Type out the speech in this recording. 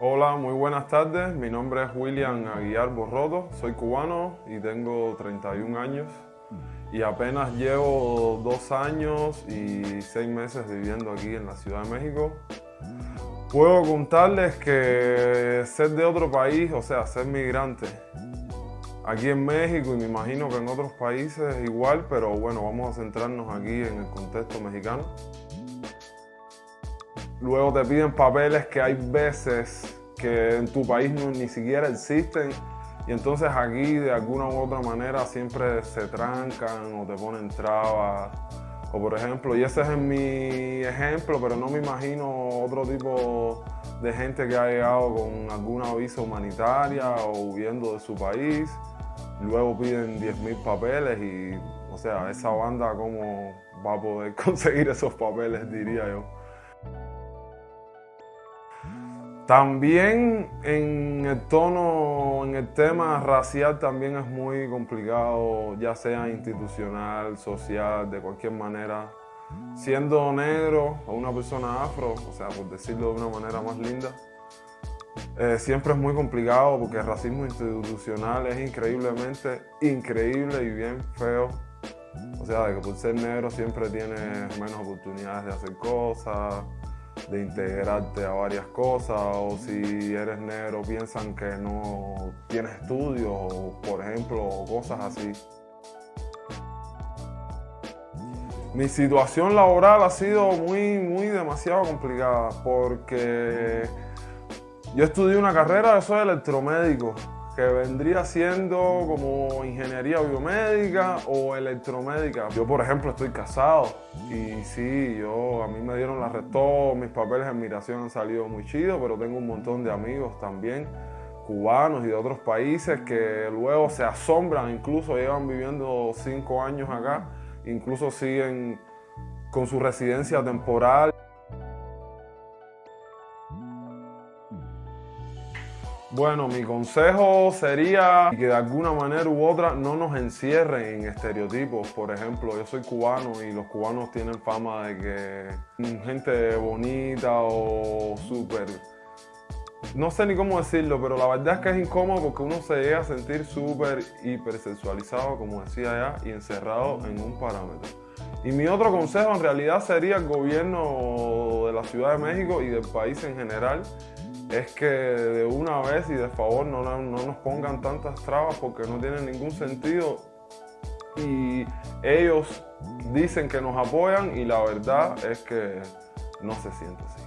Hola, muy buenas tardes. Mi nombre es William Aguiar Borroto. Soy cubano y tengo 31 años. Y apenas llevo dos años y seis meses viviendo aquí en la Ciudad de México. Puedo contarles que ser de otro país, o sea, ser migrante, aquí en México y me imagino que en otros países igual, pero bueno, vamos a centrarnos aquí en el contexto mexicano. Luego te piden papeles que hay veces que en tu país no, ni siquiera existen y entonces aquí de alguna u otra manera siempre se trancan o te ponen trabas. O por ejemplo, y ese es mi ejemplo, pero no me imagino otro tipo de gente que ha llegado con alguna visa humanitaria o huyendo de su país. Luego piden 10.000 papeles y, o sea, esa banda cómo va a poder conseguir esos papeles, diría yo. También en el tono, en el tema racial también es muy complicado, ya sea institucional, social, de cualquier manera. Siendo negro o una persona afro, o sea, por decirlo de una manera más linda, eh, siempre es muy complicado porque el racismo institucional es increíblemente increíble y bien feo. O sea, de que por ser negro siempre tienes menos oportunidades de hacer cosas, de integrarte a varias cosas o si eres negro piensan que no tienes estudios, por ejemplo, o cosas así. Mi situación laboral ha sido muy, muy demasiado complicada porque yo estudié una carrera, de soy electromédico que vendría siendo como ingeniería biomédica o electromédica. Yo, por ejemplo, estoy casado y sí, yo, a mí me dieron la todos mis papeles de migración han salido muy chidos, pero tengo un montón de amigos también cubanos y de otros países que luego se asombran, incluso llevan viviendo cinco años acá, incluso siguen con su residencia temporal. Bueno, mi consejo sería que de alguna manera u otra no nos encierren en estereotipos. Por ejemplo, yo soy cubano y los cubanos tienen fama de que gente bonita o súper... No sé ni cómo decirlo, pero la verdad es que es incómodo porque uno se llega a sentir súper hipersexualizado, como decía ya, y encerrado en un parámetro. Y mi otro consejo en realidad sería el gobierno de la Ciudad de México y del país en general es que de una vez y de favor no, no, nos pongan tantas trabas porque no tienen ningún sentido y ellos dicen que nos apoyan y la verdad es que no se siente así.